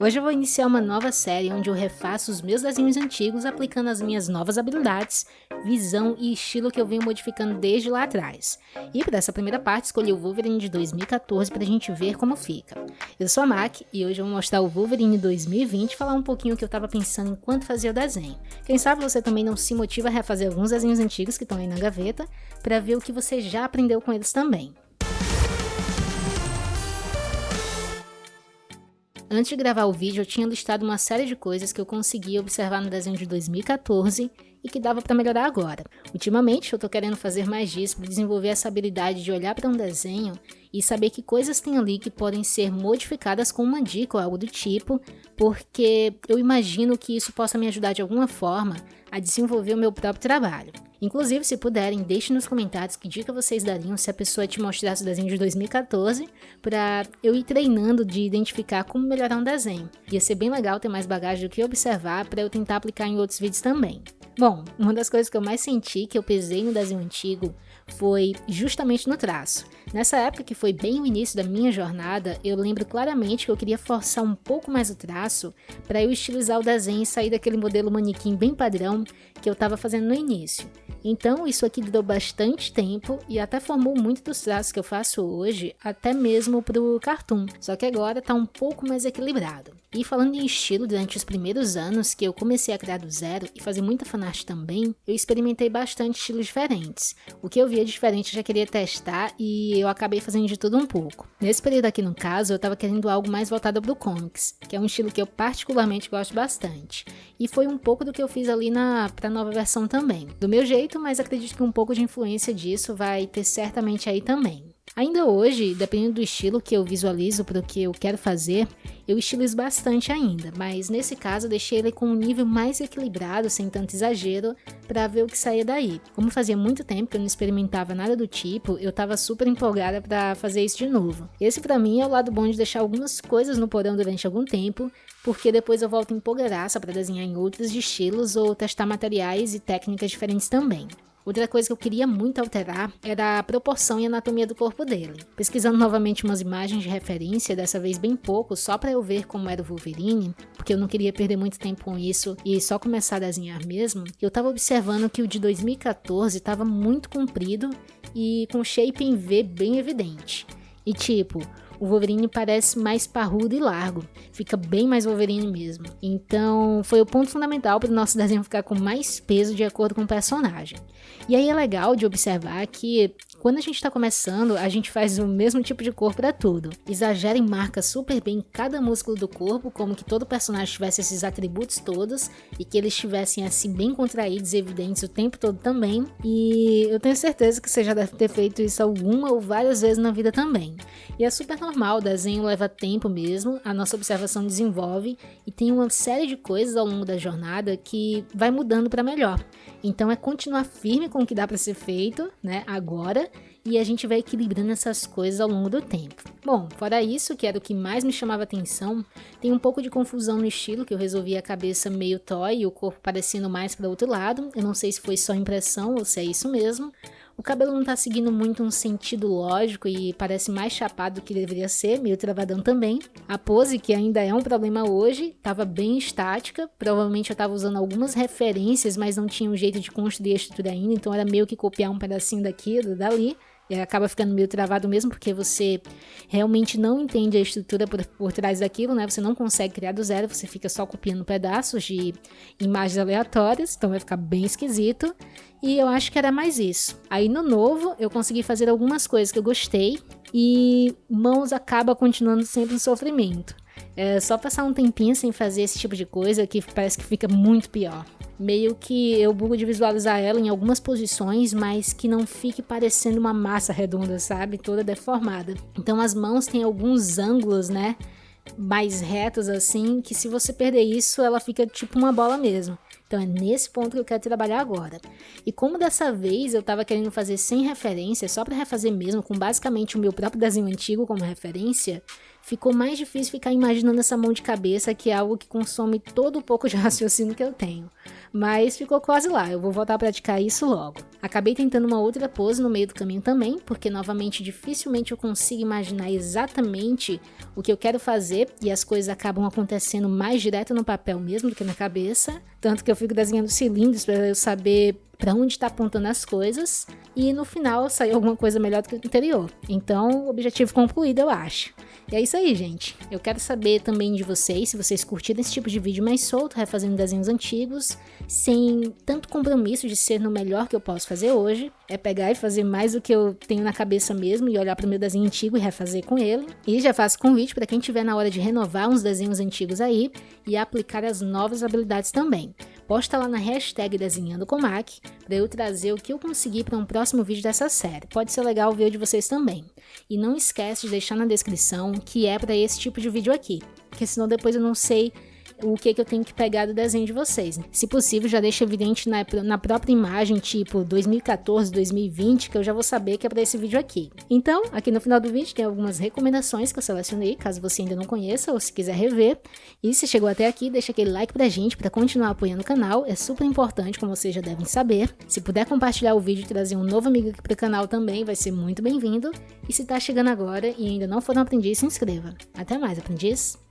Hoje eu vou iniciar uma nova série onde eu refaço os meus desenhos antigos aplicando as minhas novas habilidades, visão e estilo que eu venho modificando desde lá atrás. E para essa primeira parte escolhi o Wolverine de 2014 para a gente ver como fica. Eu sou a Mac e hoje eu vou mostrar o Wolverine 2020 e falar um pouquinho o que eu estava pensando enquanto fazia o desenho. Quem sabe você também não se motiva a refazer alguns desenhos antigos que estão aí na gaveta para ver o que você já aprendeu com eles também. Antes de gravar o vídeo, eu tinha listado uma série de coisas que eu consegui observar no desenho de 2014 e que dava para melhorar agora. Ultimamente, eu tô querendo fazer mais disso para desenvolver essa habilidade de olhar para um desenho e saber que coisas tem ali que podem ser modificadas com uma dica ou algo do tipo, porque eu imagino que isso possa me ajudar de alguma forma a desenvolver o meu próprio trabalho. Inclusive, se puderem, deixem nos comentários que dica vocês dariam se a pessoa te mostrasse o desenho de 2014 para eu ir treinando de identificar como melhorar um desenho. Ia ser bem legal ter mais bagagem do que observar para eu tentar aplicar em outros vídeos também. Bom, uma das coisas que eu mais senti que eu pesei no desenho antigo foi justamente no traço. Nessa época, que foi bem o início da minha jornada, eu lembro claramente que eu queria forçar um pouco mais o traço para eu estilizar o desenho e sair daquele modelo manequim bem padrão que eu estava fazendo no início. Então, isso aqui durou bastante tempo e até formou muito dos traços que eu faço hoje, até mesmo para o cartoon, só que agora está um pouco mais equilibrado. E falando em estilo, durante os primeiros anos que eu comecei a criar do zero e fazer muita fanart também, eu experimentei bastante estilos diferentes. O que eu via diferente eu já queria testar e eu acabei fazendo de tudo um pouco. Nesse período aqui no caso, eu estava querendo algo mais voltado para o comics, que é um estilo que eu particularmente gosto bastante. E foi um pouco do que eu fiz ali na pra nova versão também. Do meu jeito, mas acredito que um pouco de influência disso vai ter certamente aí também. Ainda hoje, dependendo do estilo que eu visualizo para o que eu quero fazer, eu estilizo bastante ainda, mas nesse caso eu deixei ele com um nível mais equilibrado, sem tanto exagero, para ver o que saía daí. Como fazia muito tempo que eu não experimentava nada do tipo, eu estava super empolgada para fazer isso de novo. Esse para mim é o lado bom de deixar algumas coisas no porão durante algum tempo, porque depois eu volto empolgadaça para desenhar em outros estilos ou testar materiais e técnicas diferentes também. Outra coisa que eu queria muito alterar era a proporção e anatomia do corpo dele. Pesquisando novamente umas imagens de referência, dessa vez bem pouco, só para eu ver como era o Wolverine, porque eu não queria perder muito tempo com isso e só começar a desenhar mesmo, eu estava observando que o de 2014 estava muito comprido e com shape em V bem evidente. E tipo, o Wolverine parece mais parrudo e largo, fica bem mais Wolverine mesmo. Então foi o ponto fundamental para o nosso desenho ficar com mais peso de acordo com o personagem. E aí é legal de observar que quando a gente está começando, a gente faz o mesmo tipo de corpo para tudo. Exagera e marca super bem cada músculo do corpo, como que todo personagem tivesse esses atributos todos e que eles estivessem assim bem contraídos e evidentes o tempo todo também. E eu tenho certeza que você já deve ter feito isso alguma ou várias vezes na vida também. E é super o desenho leva tempo mesmo, a nossa observação desenvolve e tem uma série de coisas ao longo da jornada que vai mudando para melhor. Então é continuar firme com o que dá para ser feito, né, agora, e a gente vai equilibrando essas coisas ao longo do tempo. Bom, fora isso, que era o que mais me chamava atenção, tem um pouco de confusão no estilo, que eu resolvi a cabeça meio toy e o corpo parecendo mais para outro lado. Eu não sei se foi só impressão ou se é isso mesmo, o cabelo não tá seguindo muito um sentido lógico e parece mais chapado do que deveria ser, meio travadão também. A pose, que ainda é um problema hoje, tava bem estática, provavelmente eu tava usando algumas referências, mas não tinha um jeito de construir a estrutura ainda, então era meio que copiar um pedacinho daquilo, dali acaba ficando meio travado mesmo, porque você realmente não entende a estrutura por, por trás daquilo, né? Você não consegue criar do zero, você fica só copiando pedaços de imagens aleatórias, então vai ficar bem esquisito. E eu acho que era mais isso. Aí no novo, eu consegui fazer algumas coisas que eu gostei, e mãos acaba continuando sempre um sofrimento. É só passar um tempinho sem fazer esse tipo de coisa que parece que fica muito pior meio que eu bugo de visualizar ela em algumas posições, mas que não fique parecendo uma massa redonda, sabe? Toda deformada. Então as mãos têm alguns ângulos, né? Mais retos assim, que se você perder isso, ela fica tipo uma bola mesmo. Então é nesse ponto que eu quero trabalhar agora. E como dessa vez eu tava querendo fazer sem referência, só para refazer mesmo, com basicamente o meu próprio desenho antigo como referência, ficou mais difícil ficar imaginando essa mão de cabeça, que é algo que consome todo o pouco de raciocínio que eu tenho. Mas ficou quase lá, eu vou voltar a praticar isso logo. Acabei tentando uma outra pose no meio do caminho também, porque novamente dificilmente eu consigo imaginar exatamente o que eu quero fazer e as coisas acabam acontecendo mais direto no papel mesmo do que na cabeça. Tanto que eu fico desenhando cilindros para eu saber para onde está apontando as coisas e no final sair alguma coisa melhor do que o anterior. Então, objetivo concluído, eu acho. E é isso aí, gente. Eu quero saber também de vocês, se vocês curtiram esse tipo de vídeo mais solto, refazendo desenhos antigos, sem tanto compromisso de ser no melhor que eu posso fazer hoje. É pegar e fazer mais do que eu tenho na cabeça mesmo e olhar para o meu desenho antigo e refazer com ele. E já faço convite para quem tiver na hora de renovar uns desenhos antigos aí e aplicar as novas habilidades também. Posta lá na hashtag Desenhando com Mac para eu trazer o que eu consegui para um próximo vídeo dessa série. Pode ser legal ver o de vocês também. E não esquece de deixar na descrição que é para esse tipo de vídeo aqui, porque senão depois eu não sei o que, que eu tenho que pegar do desenho de vocês. Se possível, já deixa evidente na, na própria imagem, tipo 2014, 2020, que eu já vou saber que é para esse vídeo aqui. Então, aqui no final do vídeo tem algumas recomendações que eu selecionei, caso você ainda não conheça ou se quiser rever. E se chegou até aqui, deixa aquele like pra gente para continuar apoiando o canal, é super importante, como vocês já devem saber. Se puder compartilhar o vídeo e trazer um novo amigo aqui pro canal também, vai ser muito bem-vindo. E se tá chegando agora e ainda não for um aprendiz, se inscreva. Até mais, aprendiz!